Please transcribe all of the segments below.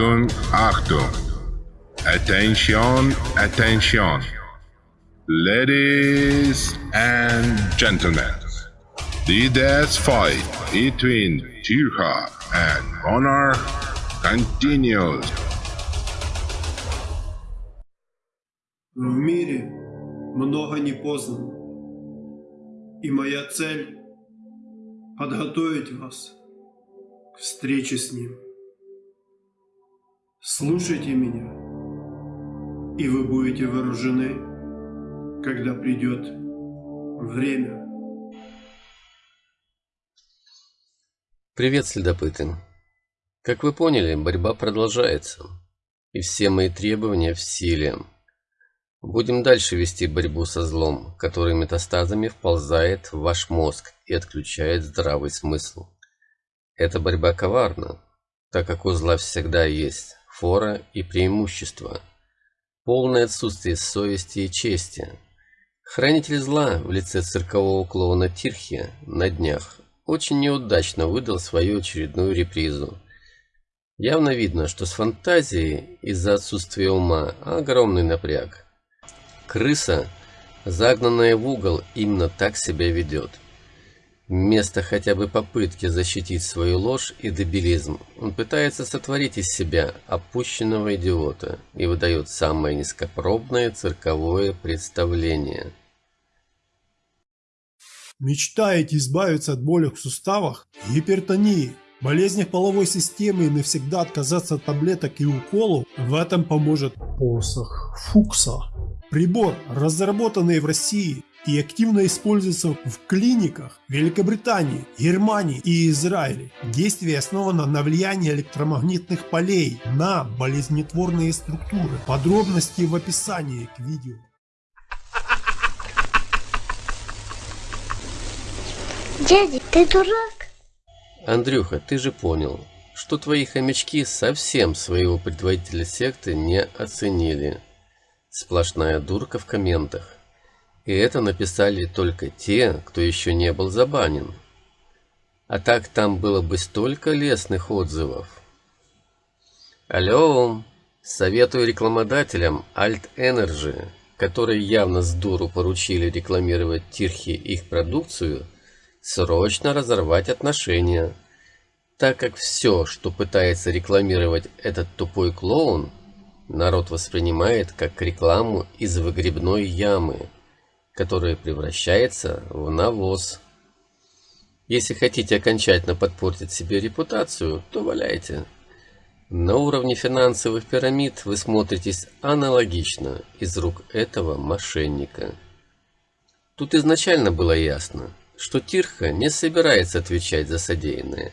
Achtung, Achtung. Attention, attention. Ladies and gentlemen, the death fight between Tirha and Honor continues. В мире много не познано. И моя цель – подготовить вас к встрече с ним. Слушайте меня, и вы будете вооружены, когда придет время. Привет, следопыты. Как вы поняли, борьба продолжается. И все мои требования в силе. Будем дальше вести борьбу со злом, который метастазами вползает в ваш мозг и отключает здравый смысл. Эта борьба коварна, так как у зла всегда есть фора и преимущество. Полное отсутствие совести и чести. Хранитель зла в лице циркового клоуна Тирхи на днях очень неудачно выдал свою очередную репризу. Явно видно, что с фантазией из-за отсутствия ума огромный напряг. Крыса, загнанная в угол, именно так себя ведет. Вместо хотя бы попытки защитить свою ложь и дебилизм, он пытается сотворить из себя опущенного идиота и выдает самое низкопробное цирковое представление. Мечтаете избавиться от боли в суставах, гипертонии, болезнях половой системы и навсегда отказаться от таблеток и уколов? В этом поможет посох Фукса. Прибор, разработанный в России и активно используется в клиниках Великобритании, Германии и Израиле. Действие основано на влиянии электромагнитных полей на болезнетворные структуры. Подробности в описании к видео. Дядя, ты дурак? Андрюха, ты же понял, что твои хомячки совсем своего предводителя секты не оценили. Сплошная дурка в комментах. И это написали только те, кто еще не был забанен. А так там было бы столько лестных отзывов. Алло, советую рекламодателям Alt Energy, которые явно с дуру поручили рекламировать Тирхи их продукцию, срочно разорвать отношения, так как все, что пытается рекламировать этот тупой клоун, народ воспринимает как рекламу из выгребной ямы, которая превращается в навоз. Если хотите окончательно подпортить себе репутацию, то валяйте. На уровне финансовых пирамид вы смотритесь аналогично из рук этого мошенника. Тут изначально было ясно, что Тирха не собирается отвечать за содеянное.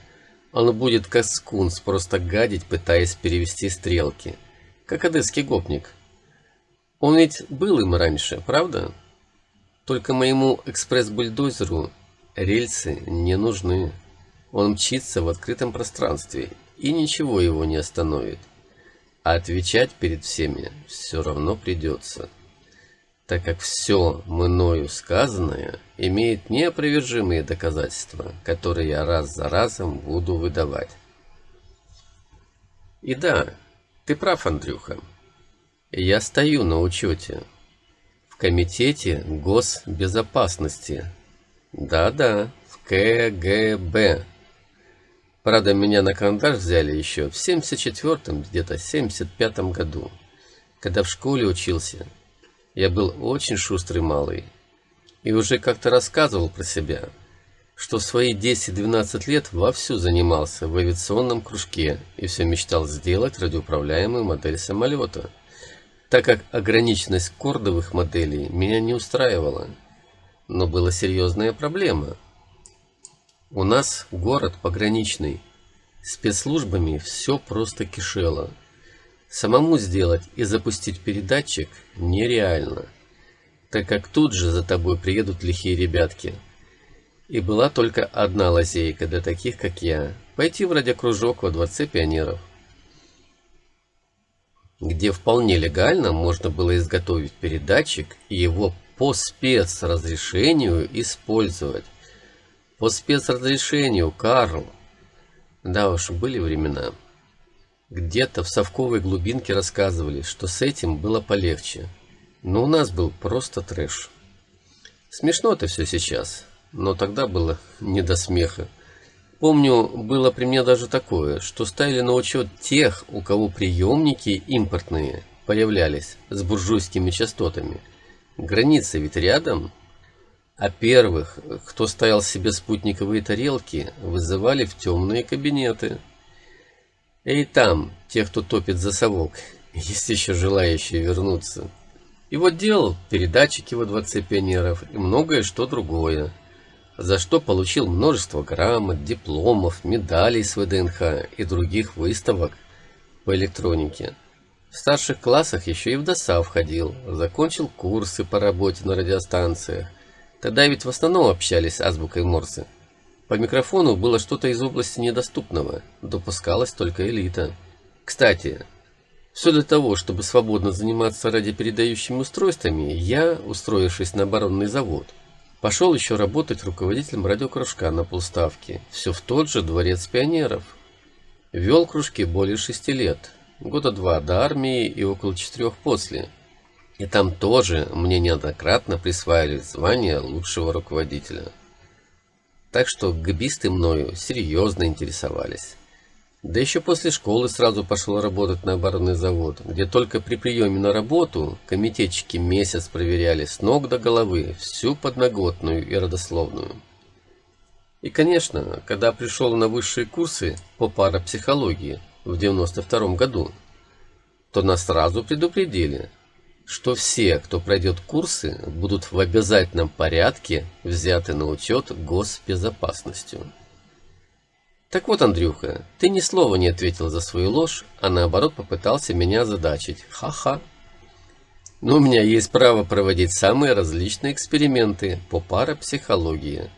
Он будет как скунс просто гадить, пытаясь перевести стрелки – как одесский гопник. Он ведь был им раньше, правда? Только моему экспресс-бульдозеру рельсы не нужны. Он мчится в открытом пространстве, и ничего его не остановит. А отвечать перед всеми все равно придется, так как все мною сказанное имеет неопровержимые доказательства, которые я раз за разом буду выдавать. И да, ты прав, Андрюха. Я стою на учете. Комитете госбезопасности. Да-да, в КГБ. Правда, меня на карандаш взяли еще в 74-м, где-то 75-м году. Когда в школе учился, я был очень шустрый малый. И уже как-то рассказывал про себя – что в свои 10-12 лет вовсю занимался в авиационном кружке и все мечтал сделать радиоуправляемую модель самолета, так как ограниченность кордовых моделей меня не устраивала. Но была серьезная проблема. У нас город пограничный, спецслужбами все просто кишело. Самому сделать и запустить передатчик нереально, так как тут же за тобой приедут лихие ребятки – и была только одна лазейка для таких, как я – пойти в радиокружок во Дворце пионеров, где вполне легально можно было изготовить передатчик и его по спецразрешению использовать. По спецразрешению, Карл. Да уж, были времена. Где-то в совковой глубинке рассказывали, что с этим было полегче. Но у нас был просто трэш. Смешно это все сейчас, но тогда было не до смеха. Помню, было при мне даже такое, что ставили на учет тех, у кого приемники импортные появлялись с буржуйскими частотами. Граница ведь рядом. А первых, кто ставил себе спутниковые тарелки, вызывали в темные кабинеты. И там, те, кто топит за совок, есть еще желающие вернуться. И вот делал передатчики во дворце пионеров и многое что другое за что получил множество грамот, дипломов, медалей с ВДНХ и других выставок по электронике. В старших классах еще и в ДОСА входил, закончил курсы по работе на радиостанциях. Тогда ведь в основном общались азбукой Морзе. По микрофону было что-то из области недоступного, допускалась только элита. Кстати, все для того, чтобы свободно заниматься радиопередающими устройствами, я, устроившись на оборонный завод, Пошел еще работать руководителем радиокружка на полставки, все в тот же дворец пионеров. Вел кружки более шести лет, года два до армии и около четырех после. И там тоже мне неоднократно присваивали звание лучшего руководителя. Так что гбисты мною серьезно интересовались. Да еще после школы сразу пошел работать на оборонный завод, где только при приеме на работу комитетчики месяц проверяли с ног до головы всю подноготную и родословную. И, конечно, когда пришел на высшие курсы по парапсихологии в 92 году, то нас сразу предупредили, что все, кто пройдет курсы, будут в обязательном порядке взяты на учет госбезопасностью. Так вот, Андрюха, ты ни слова не ответил за свою ложь, а наоборот попытался меня задачить. Ха-ха. Но у меня есть право проводить самые различные эксперименты по парапсихологии.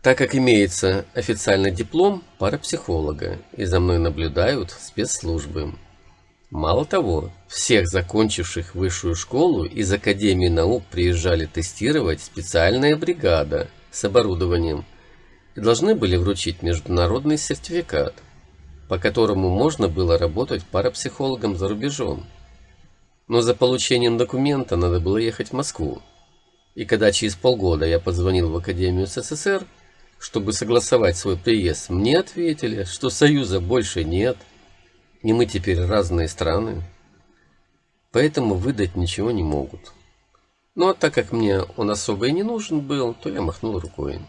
Так как имеется официальный диплом парапсихолога, и за мной наблюдают спецслужбы. Мало того, всех закончивших высшую школу из Академии наук приезжали тестировать специальная бригада с оборудованием – и должны были вручить международный сертификат, по которому можно было работать парапсихологом за рубежом. Но за получением документа надо было ехать в Москву. И когда через полгода я позвонил в Академию СССР, чтобы согласовать свой приезд, мне ответили, что Союза больше нет, и мы теперь разные страны. Поэтому выдать ничего не могут. Ну а так как мне он особо и не нужен был, то я махнул рукой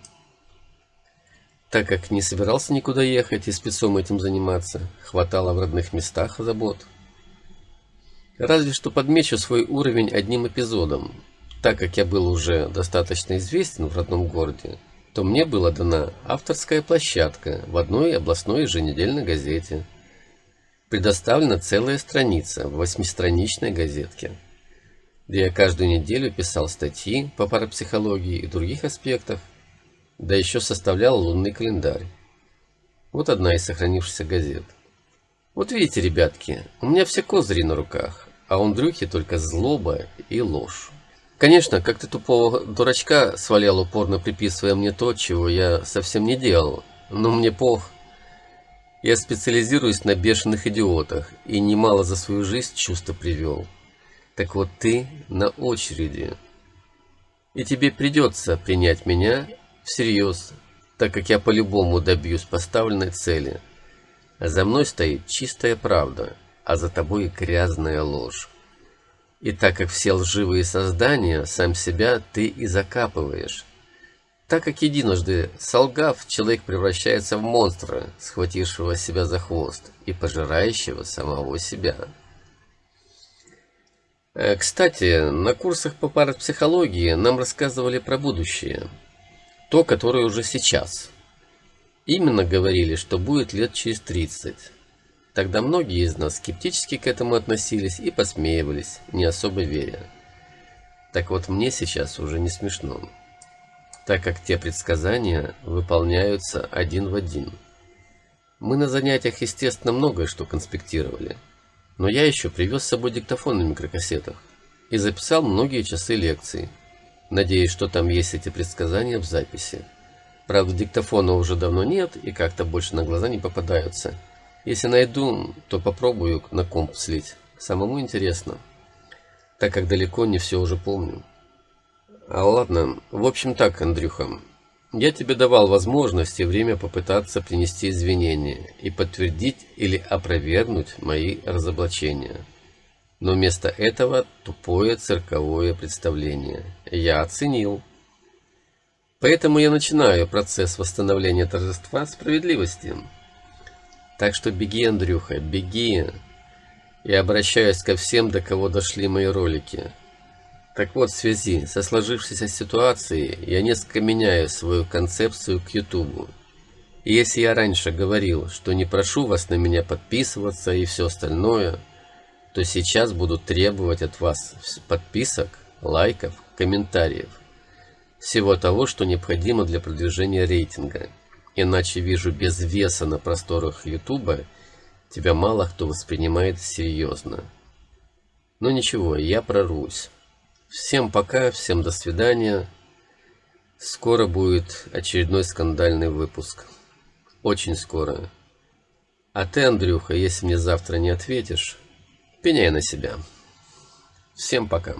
так как не собирался никуда ехать и спецом этим заниматься, хватало в родных местах забот. Разве что подмечу свой уровень одним эпизодом. Так как я был уже достаточно известен в родном городе, то мне была дана авторская площадка в одной областной еженедельной газете. Предоставлена целая страница в восьмистраничной газетке, где я каждую неделю писал статьи по парапсихологии и других аспектах да еще составлял лунный календарь. Вот одна из сохранившихся газет. Вот видите, ребятки, у меня все козыри на руках, а у Андрюхи только злоба и ложь. Конечно, как ты тупого дурачка свалял упорно приписывая мне то, чего я совсем не делал. Но мне пох. Я специализируюсь на бешеных идиотах и немало за свою жизнь чувства привел. Так вот ты на очереди. И тебе придется принять меня всерьез, так как я по-любому добьюсь поставленной цели. А за мной стоит чистая правда, а за тобой грязная ложь. И так как все лживые создания, сам себя ты и закапываешь. Так как единожды солгав, человек превращается в монстра, схватившего себя за хвост и пожирающего самого себя. Э, кстати, на курсах по парапсихологии нам рассказывали про будущее – то, которое уже сейчас. Именно говорили, что будет лет через 30. Тогда многие из нас скептически к этому относились и посмеивались, не особо веря. Так вот мне сейчас уже не смешно, так как те предсказания выполняются один в один. Мы на занятиях, естественно, многое что конспектировали, но я еще привез с собой диктофон на микрокассетах и записал многие часы лекций, Надеюсь, что там есть эти предсказания в записи. Правда, диктофона уже давно нет и как-то больше на глаза не попадаются. Если найду, то попробую на комп слить. Самому интересно, так как далеко не все уже помню. А ладно, в общем так, Андрюха. Я тебе давал возможность и время попытаться принести извинения и подтвердить или опровергнуть мои разоблачения. Но вместо этого тупое цирковое представление. Я оценил. Поэтому я начинаю процесс восстановления торжества справедливости. Так что беги, Андрюха, беги. Я обращаюсь ко всем, до кого дошли мои ролики. Так вот, в связи со сложившейся ситуацией, я несколько меняю свою концепцию к Ютубу. И если я раньше говорил, что не прошу вас на меня подписываться и все остальное, то сейчас буду требовать от вас подписок, лайков, комментариев. Всего того, что необходимо для продвижения рейтинга. Иначе вижу без веса на просторах Ютуба, тебя мало кто воспринимает серьезно. Но ничего, я прорвусь. Всем пока, всем до свидания. Скоро будет очередной скандальный выпуск. Очень скоро. А ты, Андрюха, если мне завтра не ответишь, пеняй на себя. Всем пока.